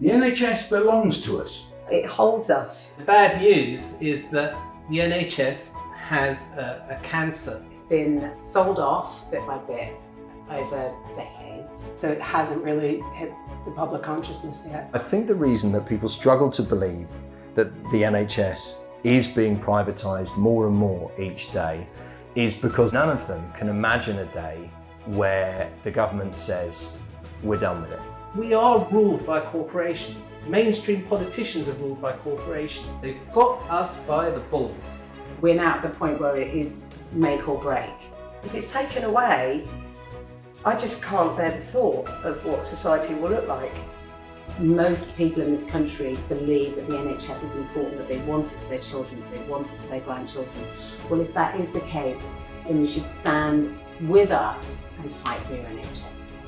The NHS belongs to us. It holds us. The bad news is that the NHS has a, a cancer. It's been sold off bit by bit over decades. So it hasn't really hit the public consciousness yet. I think the reason that people struggle to believe that the NHS is being privatised more and more each day is because none of them can imagine a day where the government says, we're done with it. We are ruled by corporations. Mainstream politicians are ruled by corporations. They've got us by the balls. We're now at the point where it is make or break. If it's taken away, I just can't bear the thought of what society will look like. Most people in this country believe that the NHS is important, that they want it for their children, that they want it for their grandchildren. Well, if that is the case, then you should stand with us and fight for your NHS.